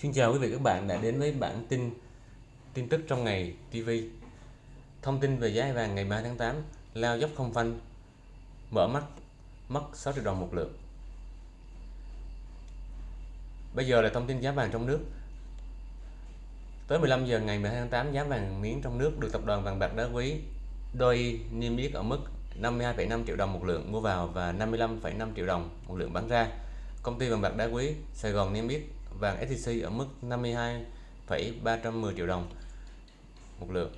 Xin chào quý vị các bạn đã đến với bản tin tin tức trong ngày TV. Thông tin về giá vàng ngày 3 tháng 8, lao dốc không phanh, mở mắt mất 6 triệu đồng một lượng. Bây giờ là thông tin giá vàng trong nước. Tới 15 giờ ngày 12 tháng 8, giá vàng miếng trong nước được tập đoàn vàng bạc đá quý đôi niêm yết ở mức 52,5 triệu đồng một lượng mua vào và 55,5 triệu đồng một lượng bán ra. Công ty vàng bạc đá quý Sài Gòn niêm yết vàng SJC ở mức 52,310 triệu đồng một lượng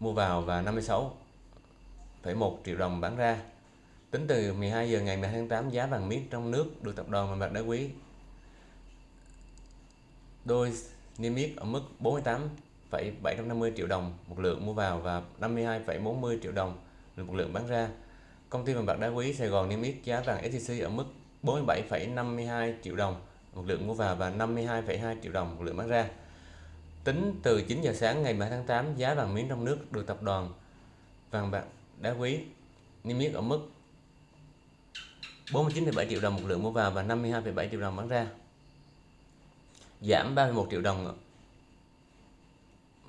mua vào và 56,1 triệu đồng bán ra. Tính từ 12 giờ ngày 12 tháng 8, giá vàng miếng trong nước được tập đoàn vàng bạc đá quý đôi niêm yết ở mức 48,750 triệu đồng một lượng mua vào và 52,40 triệu đồng một lượng bán ra. Công ty vàng bạc đá quý Sài Gòn niêm yết giá vàng SJC ở mức 47,52 triệu đồng một lượng mua vào và 52,2 triệu đồng một lượng bán ra. Tính từ 9 giờ sáng ngày 7 tháng 8, giá vàng miếng trong nước được tập đoàn vàng bạc đá quý niêm yết ở mức 49,7 triệu đồng một lượng mua vào và 52,7 triệu đồng bán ra. Giảm 31 triệu đồng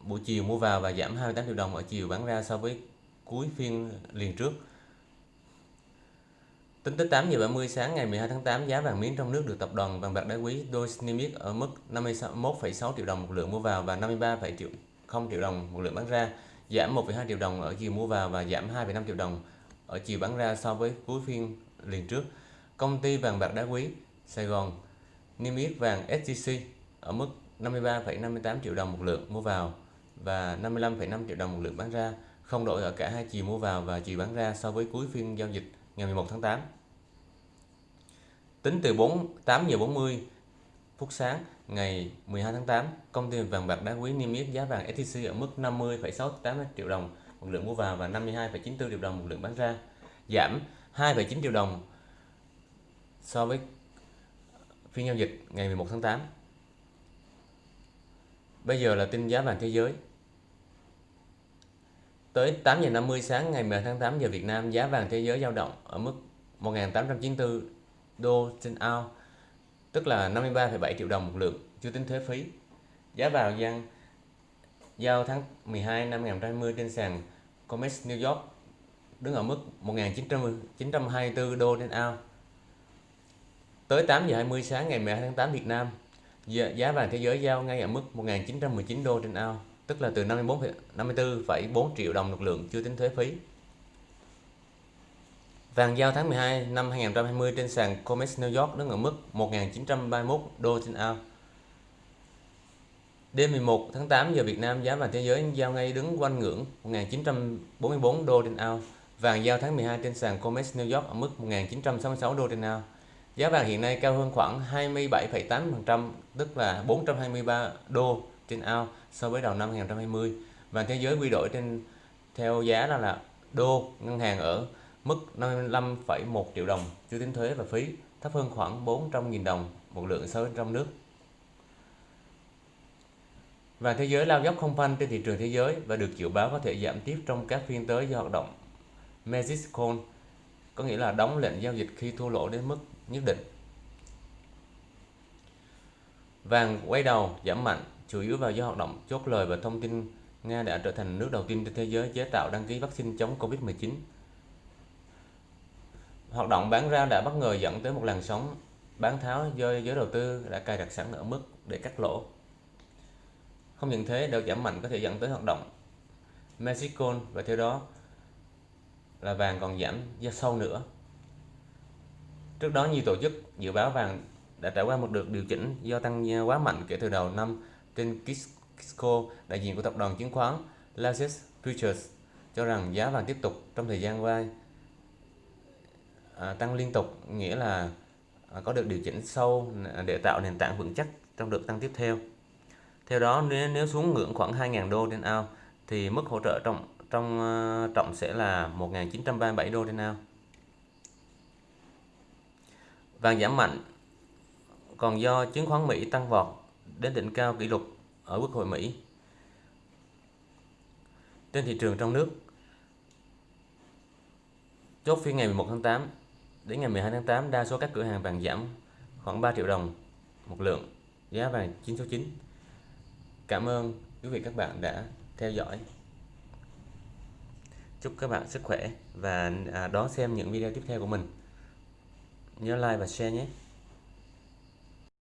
buổi chiều mua vào và giảm 28 triệu đồng ở chiều bán ra so với cuối phiên liền trước. Tính tới 8 giờ 30 sáng ngày 12 tháng 8, giá vàng miếng trong nước được tập đoàn vàng bạc đá quý Doge niêm yết ở mức 51,6 triệu đồng một lượng mua vào và 53 triệu triệu đồng một lượng bán ra, giảm 1,2 triệu đồng ở chiều mua vào và giảm 2,5 triệu đồng ở chiều bán ra so với cuối phiên liền trước. Công ty vàng bạc đá quý Sài Gòn niêm yết vàng SJC ở mức 53,58 triệu đồng một lượng mua vào và 55,5 triệu đồng một lượng bán ra, không đổi ở cả hai chiều mua vào và chiều bán ra so với cuối phiên giao dịch ngày 11 tháng 8. Tính từ 4 8 giờ 40 phút sáng ngày 12 tháng 8, công ty vàng bạc đá quý niêm yết giá vàng SJC ở mức 50,68 triệu đồng một lượng mua vào và 52,94 triệu đồng một lượng bán ra, giảm 2,9 triệu đồng so với phiên giao dịch ngày 11 tháng 8. Bây giờ là tin giá vàng thế giới. Tới 8 giờ 50 sáng ngày 10 tháng 8 giờ Việt Nam, giá vàng thế giới dao động ở mức 1.894 đô trên ao, tức là 53,7 triệu đồng một lượng, chưa tính thuế phí. Giá vàng gian giao tháng 12 năm 2020 trên sàn COMEX New York đứng ở mức 1.924 đô trên ao. Tới 8 giờ 20 sáng ngày 12 tháng 8 Việt Nam, giá vàng thế giới giao ngay ở mức 1.919 đô trên ao, tức là từ 54 54,4 triệu đồng một lượng chưa tính thuế phí. Vàng giao tháng 12 năm 2020 trên sàn COMEX New York đứng ở mức 1.931 đô trên ao. Đêm 11 tháng 8 giờ Việt Nam giá vàng thế giới giao ngay đứng quanh ngưỡng 1.944 đô trên ao. Vàng giao tháng 12 trên sàn COMEX New York ở mức 1.966 đô trên ao. Giá vàng hiện nay cao hơn khoảng 27,8%, tức là 423 đô trên ao so với đầu năm 2020. Vàng thế giới quy đổi trên theo giá là là đô ngân hàng ở mức 55,1 triệu đồng chưa tính thuế và phí, thấp hơn khoảng 400.000 đồng một lượng so với trong nước. Vàng thế giới lao dốc không phanh trên thị trường thế giới và được dự báo có thể giảm tiếp trong các phiên tới do hoạt động Magic Call, có nghĩa là đóng lệnh giao dịch khi thua lỗ đến mức nhất định. Vàng quay đầu giảm mạnh chủ yếu vào do hoạt động chốt lời và thông tin Nga đã trở thành nước đầu tiên trên thế giới chế tạo đăng ký vaccine chống Covid-19. Hoạt động bán ra đã bất ngờ dẫn tới một làn sóng bán tháo do giới đầu tư đã cài đặt sẵn ở mức để cắt lỗ. Không những thế, đợt giảm mạnh có thể dẫn tới hoạt động Mexico và theo đó là vàng còn giảm ra sâu nữa. Trước đó nhiều tổ chức dự báo vàng đã trải qua một đợt điều chỉnh do tăng quá mạnh kể từ đầu năm trên Kisco, đại diện của tập đoàn chứng khoán Lazarus Futures cho rằng giá vàng tiếp tục trong thời gian qua à, tăng liên tục nghĩa là à, có được điều chỉnh sâu à, để tạo nền tảng vững chắc trong đợt tăng tiếp theo. Theo đó nếu, nếu xuống ngưỡng khoảng 2.000 đô trên ao thì mức hỗ trợ trong trong uh, trọng sẽ là 1.937 đô trên ao. Vàng giảm mạnh còn do chứng khoán Mỹ tăng vọt đến đỉnh cao kỷ lục ở Quốc hội Mỹ. Trên thị trường trong nước, chốt phiên ngày 11 tháng 8 đến ngày 12 tháng 8, đa số các cửa hàng vàng giảm khoảng 3 triệu đồng một lượng giá vàng 9 số 9 Cảm ơn quý vị các bạn đã theo dõi. Chúc các bạn sức khỏe và à, đón xem những video tiếp theo của mình. Nhớ like và share nhé.